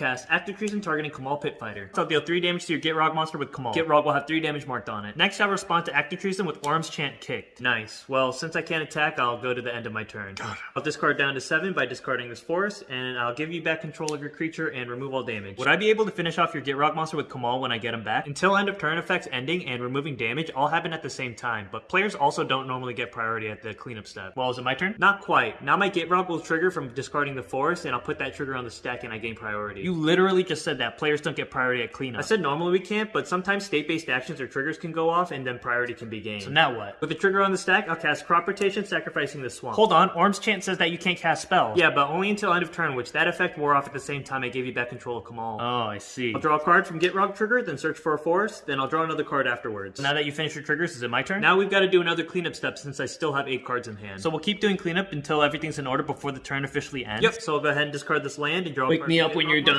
Cast Act of Treason targeting Kamahl Pit Fighter. So deal 3 damage to your Gitrog monster with Kamahl. Gitrog will have 3 damage marked on it. Next, I'll respond to Act of Treason with Orim's Chant Kicked. Nice. Well, since I can't attack, I'll go to the end of my turn. I'll discard down to 7 by discarding this forest, and I'll give you back control of your creature and remove all damage. Would I be able to finish off your Gitrog monster with Kamahl when I get him back? Until end of turn effects ending and removing damage all happen at the same time, but players also don't normally get priority at the cleanup step. Well, is it my turn? Not quite. Now my Gitrog will trigger from discarding the forest, and I'll put that trigger on the stack and I gain priority. You literally just said that players don't get priority at cleanup. I said normally we can't, but sometimes state-based actions or triggers can go off and then priority can be gained. So now what? With the trigger on the stack, I'll cast Crop Rotation, sacrificing the swamp. Hold on, Orim's Chant says that you can't cast spells. Yeah, but only until end of turn, which that effect wore off at the same time I gave you back control of Kamahl. Oh, I see. I'll draw a card from Gitrog trigger, then search for a forest, then I'll draw another card afterwards. Now that you finish your triggers, is it my turn? Now we've got to do another cleanup step since I still have eight cards in hand. So we'll keep doing cleanup until everything's in order before the turn officially ends. Yep. So I'll go ahead and discard this land and draw. Wake me up when you're done.